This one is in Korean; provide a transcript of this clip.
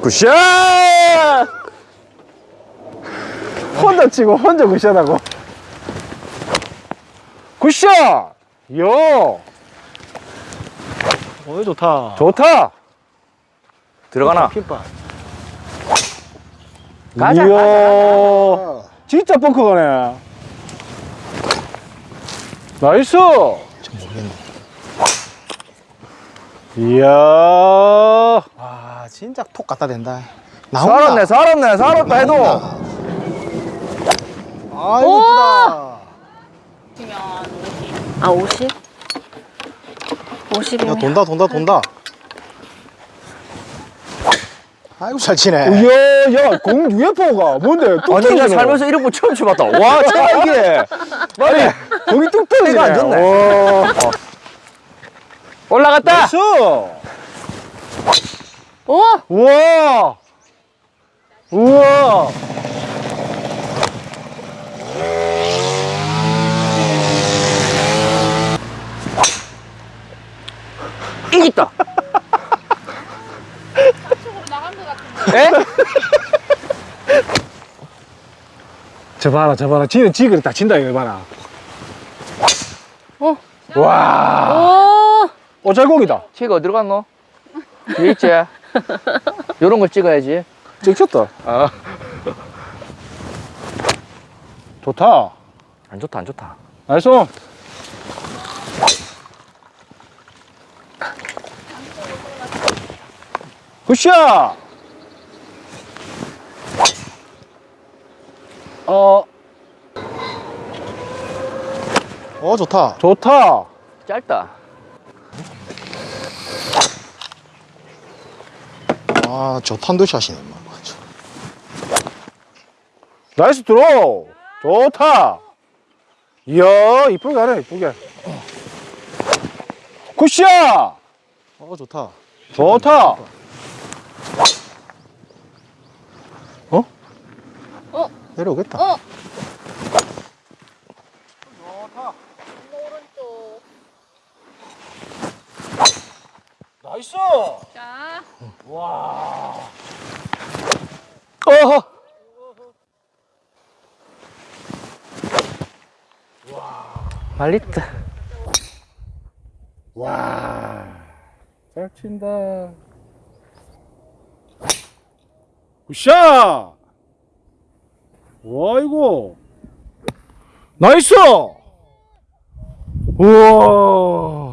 굿샷! 혼자 치고 혼자 굿샷하고. 굿샷! 요! 어 좋다. 좋다! 들어가나? 핀바. 가자, 이야 가자, 진짜 벙커 가네. nice! 이야! 와 진짜 톡 갖다 댄다 나온다 살았네, 살았네, 살았다 해도. 아이고 이쁘다 아 50? 50이면 야 돈다 돈다 돈다 아이고 잘 치네 이야 야공 UFO가 뭔데 뚝 아니, 나 떨어지노? 살면서 이런 거 처음 쳐봤다. 와, 이게. 아니 공이 뚝 떨어지네 안 좋네. 와. 올라갔다! 나이스 오! 우와 우와 이겼다! 에? 저 봐라 저 봐라 지는 지그를 다 친다 이거 봐라 어. 와 오! 오잘곡이다 치가 어디로 갔노? 뒤에 있지? 요런 걸 찍어야지. 찍혔다 아. 좋다 안 좋다, 안 좋다. 나이스 굿샷 어 어 좋다 좋다 짧다. 아 저 탄도샷이네 뭐. nice draw 좋다! 이야 이쁘게 가네 이쁘게. good shot! 어 좋다. 좋다! 내려오겠다. 어! 나이스 자, 어허! 말리트. 잘 친다. 굿샷. 와 이거 나이스. 우와